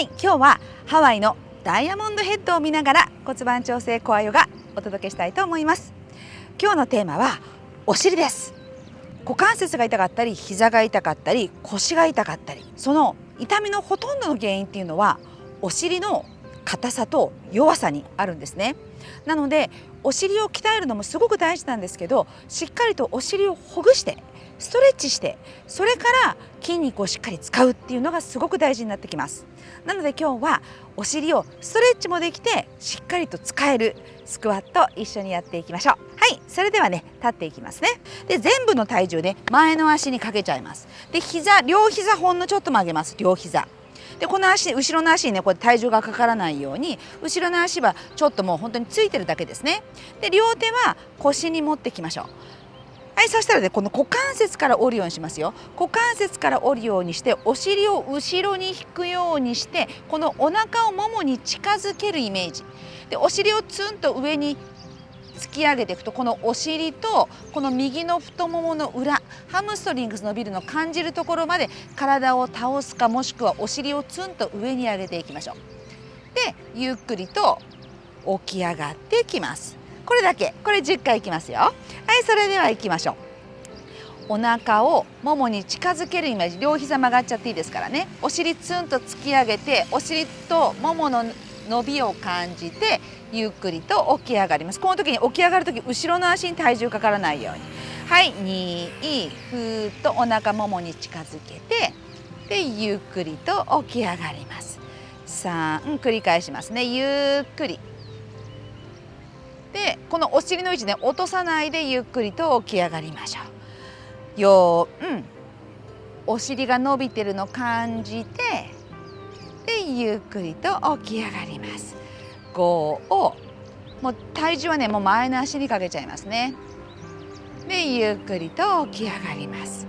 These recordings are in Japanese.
はい今日はハワイのダイヤモンドヘッドを見ながら骨盤調整コアヨガお届けしたいと思います。今日のテーマはお尻です。股関節が痛かったり膝が痛かったり腰が痛かったりその痛みのほとんどの原因っていうのはお尻の硬さと弱さにあるんですね。なのでお尻を鍛えるのもすごく大事なんですけどしっかりとお尻をほぐしてストレッチしてそれから筋肉をしっかり使うっていうのがすごく大事になってきます。なので今日はお尻をストレッチもできてしっかりと使えるスクワット一緒にやっていきましょう。はいそれではね立っていきますね。で全部の体重ね前の足にかけちゃいます。で膝両膝ほんのちょっと曲げます。両膝。でこの足後ろの足にねこれ体重がかからないように後ろの足はちょっともう本当についてるだけですね。で両手は腰に持ってきましょう。はいそしたらねこの股関節から折るようにしますよ。股関節から折るようにしてお尻を後ろに引くようにしてこのお腹をももに近づけるイメージ。でお尻をツンと上に突き上げていくとこのお尻とこの右の太ももの裏ハムストリングス伸びるの感じるところまで体を倒すかもしくはお尻をツンと上に上げていきましょう。でゆっくりと起き上がってきます。これだけ。これ10回いきますよ。はいそれでは行きましょう。お腹をももに近づけるイメージ。両膝曲がっちゃっていいですからね。お尻ツンと突き上げてお尻とももの伸びを感じてゆっくりと起き上がります。この時に起き上がる時後ろの足に体重かからないように。はい2ふーっとお腹ももに近づけてでゆっくりと起き上がります。3繰り返しますね。ゆっくり。でこのお尻の位置ね落とさないでゆっくりと起き上がりましょう。ようん。お尻が伸びてるの感じてでゆっくりと起き上がります。5をもう体重はねもう前の足にかけちゃいますね。でゆっくりと起き上がります。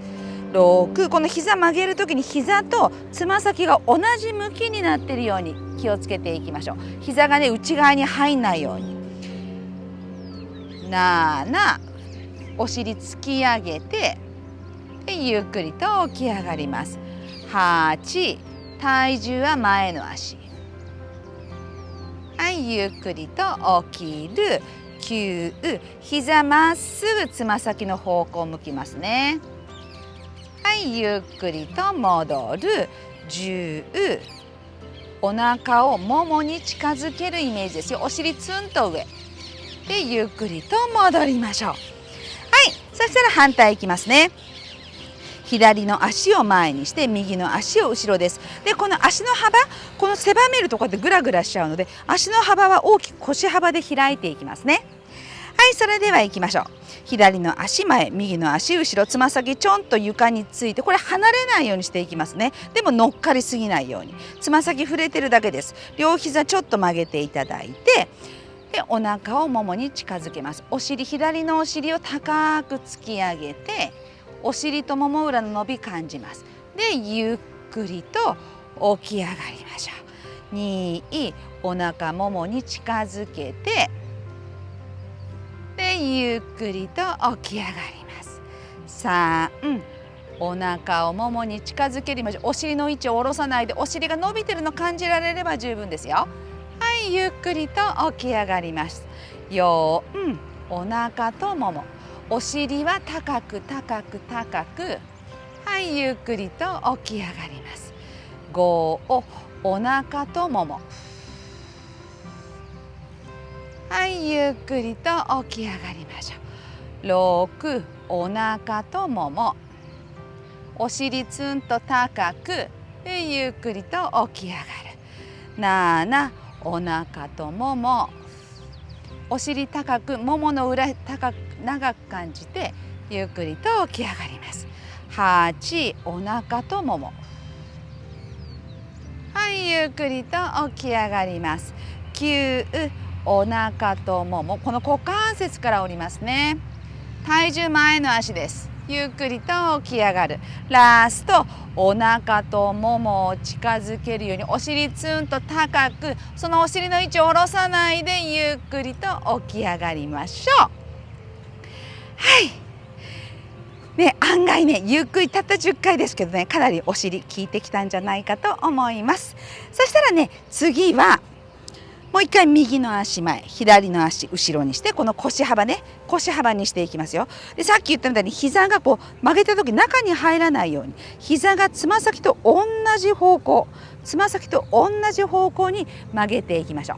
6この膝曲げる時に膝とつま先が同じ向きになっているように気をつけていきましょう。膝がね内側に入んないように。7お尻突き上げてでゆっくりと起き上がります。8体重は前の足。はいゆっくりと起きる。9膝まっすぐつま先の方向を向きますね。はいゆっくりと戻る。10お腹をももに近づけるイメージですよ。お尻ツンと上。でゆっくりと戻りましょう。はい。そしたら反対いきますね。左の足を前にして右の足を後ろです。でこの足の幅この狭めるとこうやってグラグラしちゃうので足の幅は大きく腰幅で開いていきますね。はい。それでは行きましょう。左の足前右の足後ろつま先ちょんと床についてこれ離れないようにしていきますね。でも乗っかりすぎないように。つま先触れてるだけです。両膝ちょっと曲げていただいてでお腹をももに近づけます。お尻左のお尻を高く突き上げてお尻ともも裏の伸び感じます。でゆっくりと起き上がりましょう。2お腹ももに近づけてでゆっくりと起き上がります。3お腹をももに近づけるお尻の位置を下ろさないでお尻が伸びてるの感じられれば十分ですよ。いゆっくりと起き上がります。4お腹ともも。お尻は高く高く高くはいゆっくりと起き上がります。5をお腹ともも。はいゆっくりと起き上がりましょう。6お腹ともも。お尻ツンと高くゆっくりと起き上がる。7お腹とももお尻高くももの裏高く長く感じてゆっくりと起き上がります。8お腹ともも。はいゆっくりと起き上がります。9お腹ともも。この股関節から折りますね。体重前の足です。ゆっくりと起き上がる。ラストお腹とももを近づけるようにお尻ツンと高くそのお尻の位置を下ろさないでゆっくりと起き上がりましょう。はい。ね、案外ねゆっくりたった10回ですけどねかなりお尻効いてきたんじゃないかと思います。そしたらね次はもう一回右の足前左の足後ろにしてこの腰幅ね腰幅にしていきますよ。でさっき言ったみたいに膝がこう曲げた時中に入らないように膝がつま先と同じ方向つま先と同じ方向に曲げていきましょう。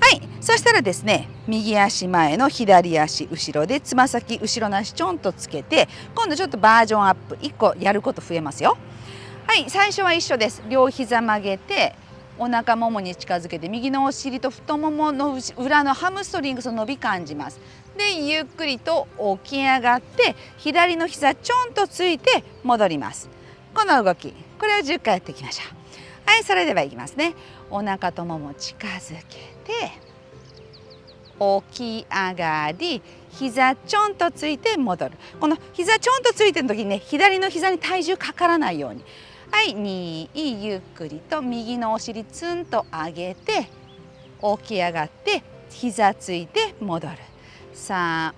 はいそしたらですね右足前の左足後ろでつま先後ろの足ちょんとつけて今度ちょっとバージョンアップ1個やること増えますよ。はい最初は一緒です。両膝曲げてお腹ももに近づけて右のお尻と太ももの裏のハムストリングスの伸び感じます。でゆっくりと起き上がって左の膝ちょんとついて戻ります。この動きこれを10回やっていきましょう。はいそれではいきますね。お腹ともも近づけて起き上がり膝ちょんとついて戻る。この膝ちょんとついてる時にね左の膝に体重かからないように。はい2ゆっくりと右のお尻ツンと上げて起き上がって膝ついて戻る。3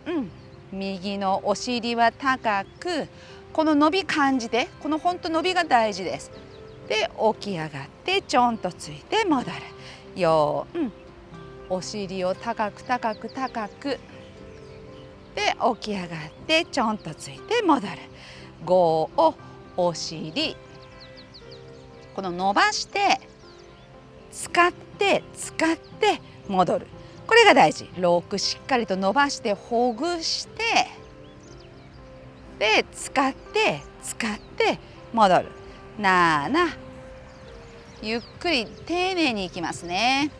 右のお尻は高くこの伸び感じてこの本当伸びが大事です。で起き上がってちょんとついて戻る。4お尻を高く高く高くで起き上がってちょんとついて戻る。5お尻この伸ばして使って使って戻る。これが大事。6しっかりと伸ばしてほぐしてで使って使って戻る。7ゆっくり丁寧にいきますね。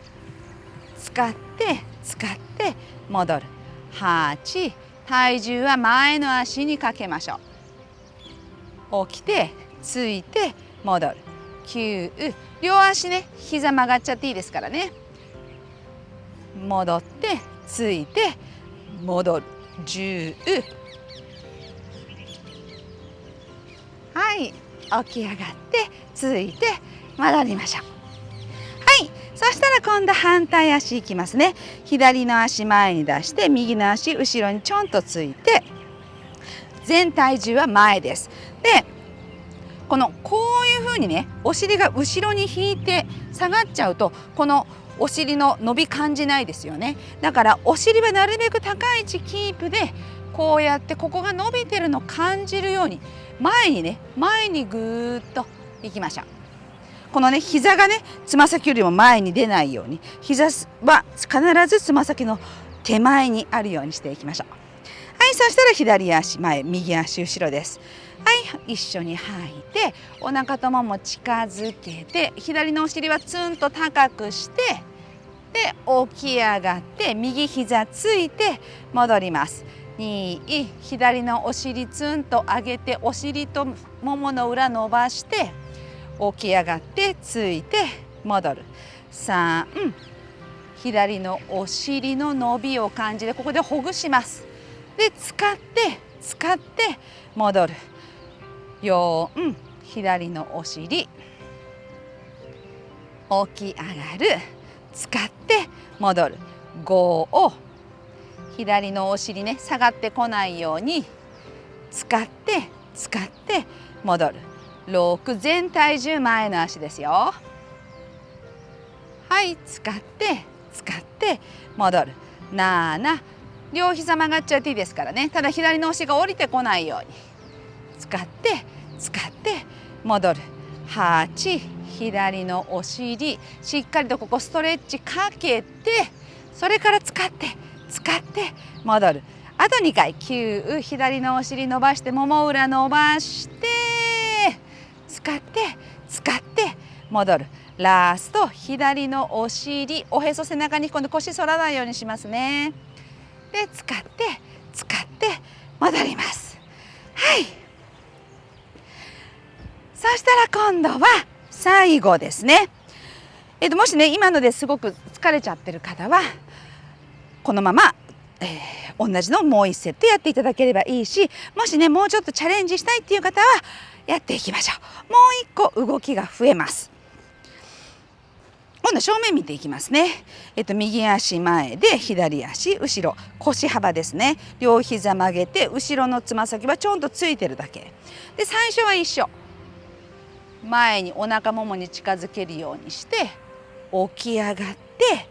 使って使って戻る。8体重は前の足にかけましょう。起きてついて戻る。9両足ね膝曲がっちゃっていいですからね。戻ってついて戻る。10はい。起き上がってついて戻りましょう。はい。そしたら今度反対足いきますね。左の足前に出して右の足後ろにちょんとついて全体重は前です。でこのこういうふうにねお尻が後ろに引いて下がっちゃうとこのお尻の伸び感じないですよね。だからお尻はなるべく高い位置キープでこうやってここが伸びてるの感じるように前にね前にぐーっといきましょう。このね膝がねつま先よりも前に出ないように膝は必ずつま先の手前にあるようにしていきましょう。はいそしたら左足前右足後ろです。はい一緒に吐いてお腹ともも近づけて左のお尻はツンと高くしてで起き上がって右膝ついて戻ります。2左のお尻ツンと上げてお尻とももの裏伸ばして起き上がってついて戻る。3左のお尻の伸びを感じてここでほぐします。で使って使って戻る。4左のお尻。起き上がる。使って戻る。5を左のお尻ね下がってこないように。使って使って戻る。6全体重前の足ですよ。はい使って使って戻る。7両膝曲がっちゃっていいですからね。ただ左のお尻が降りてこないように。使って使って戻る。8左のお尻。しっかりとここストレッチかけてそれから使って使って戻る。あと2回。9左のお尻伸ばしてもも裏伸ばして使って使って戻る。ラスト左のお尻。おへそ背中に今度腰反らないようにしますね。で使って使って戻りますはいそしたら今度は最後ですね。えっと、もしね今のですごく疲れちゃってる方はこのまま、えー、同じのもう1セットやっていただければいいしもしねもうちょっとチャレンジしたいっていう方はやっていきましょう。もう1個動きが増えます。今度正面見ていきますね。えっと右足前で左足後ろ腰幅ですね。両膝曲げて後ろのつま先はちょんとついてるだけ。で最初は一緒。前にお腹ももに近づけるようにして起き上がって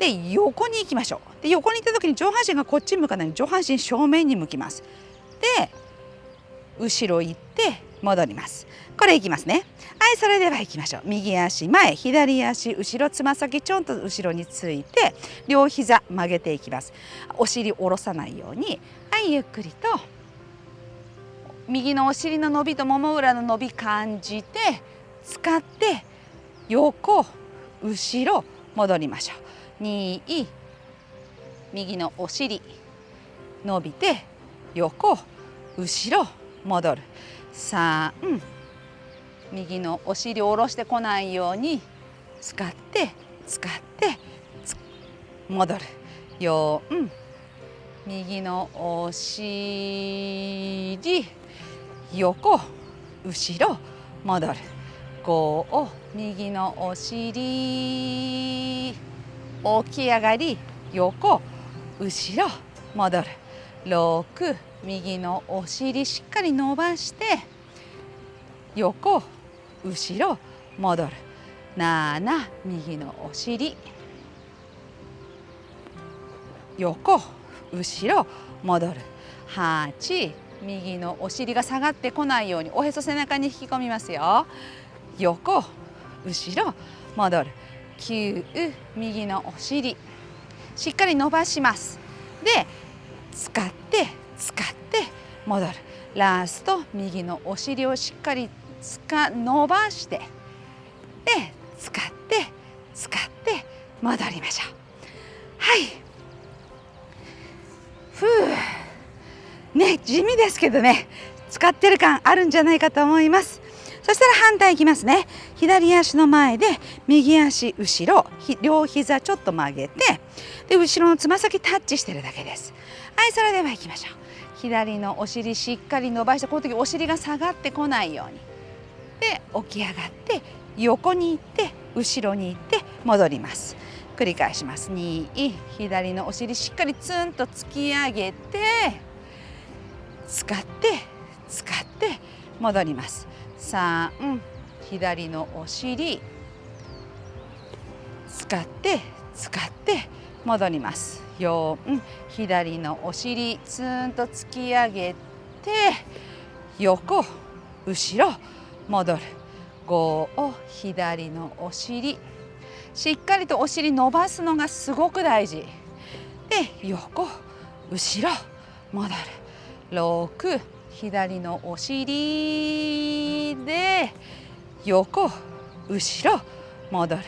で横に行きましょう。で横に行った時に上半身がこっち向かない上半身正面に向きます。で後ろ行って戻ります。これいきますね。はいそれでは行きましょう右足前左足後ろつま先ちょんと後ろについて両膝曲げていきますお尻下ろさないようにはいゆっくりと右のお尻の伸びともも裏の伸び感じて使って横後ろ戻りましょう2右のお尻伸びて横後ろ戻る。3右のお尻を下ろしてこないように使って使って戻る。4右のお尻横後ろ戻る。5右のお尻起き上がり横後ろ戻る。6右のお尻しっかり伸ばして横後ろ戻る。7右のお尻。横後ろ戻る。8右のお尻が下がってこないようにおへそ背中に引き込みますよ。横後ろ戻る。9右のお尻。しっかり伸ばします。で使って使って戻る。ラスト右のお尻をしっかりつか伸ばしてで使って使って戻りましょう。はい。ふう。ね地味ですけどね。使ってる感あるんじゃないかと思います。そしたら反対いきますね。左足の前で右足後ろ両膝ちょっと曲げてで後ろのつま先タッチしてるだけです。はいそれでは行きましょう。左のお尻しっかり伸ばしてこの時お尻が下がってこないように。で起き上がって横に行って後ろに行って戻ります。繰り返します。2左のお尻しっかりツンと突き上げて使って使って戻ります。3左のお尻使って使って戻ります。4左のお尻ツーンと突き上げて横後ろ戻る。5を左のお尻しっかりとお尻伸ばすのがすごく大事。で横後ろ戻る。6左のお尻で横後ろ戻る。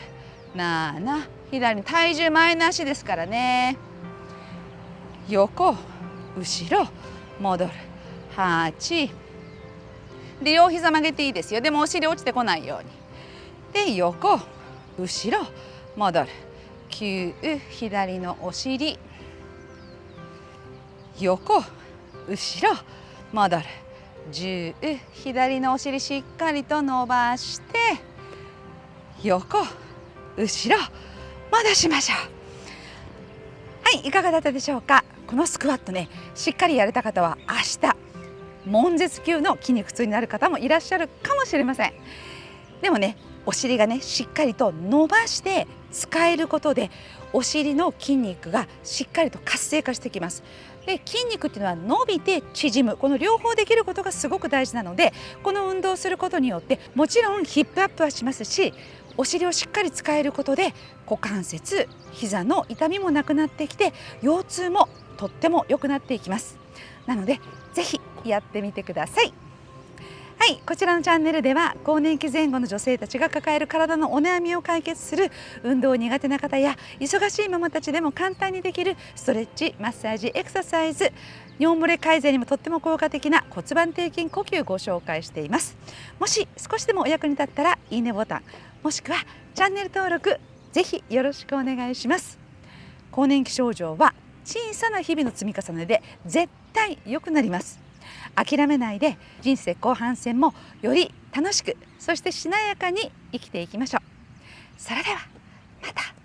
7左体重前の足ですからね。横後ろ戻る。8で両膝曲げていいですよ。でもお尻落ちてこないように。で横後ろ戻る。9左のお尻。横後ろ戻る。10左のお尻しっかりと伸ばして横後ろ戻しましょう。はいいかがだったでしょうか？このスクワットねしっかりやれた方は明日悶絶級の筋肉痛になる方もいらっしゃるかもしれません。でもねお尻がねしっかりと伸ばして使えることでお尻の筋肉がしっかりと活性化してきます。で筋肉っていうのは伸びて縮む。この両方できることがすごく大事なのでこの運動をすることによってもちろんヒップアップはしますしお尻をしっかり使えることで股関節膝の痛みもなくなってきて腰痛もとっても良くなっていきます。なのでぜひやってみてください。はいこちらのチャンネルでは更年期前後の女性たちが抱える体のお悩みを解決する運動苦手な方や忙しいママたちでも簡単にできるストレッチマッサージエクササイズ尿漏れ改善にもとっても効果的な骨盤底筋呼吸ご紹介しています。もし少しでもお役に立ったらいいねボタンもしくはチャンネル登録ぜひよろしくお願いします。更年期症状は小さな日々の積み重ねで絶対良くなります。諦めないで人生後半戦もより楽しくそしてしなやかに生きていきましょう。それではまた。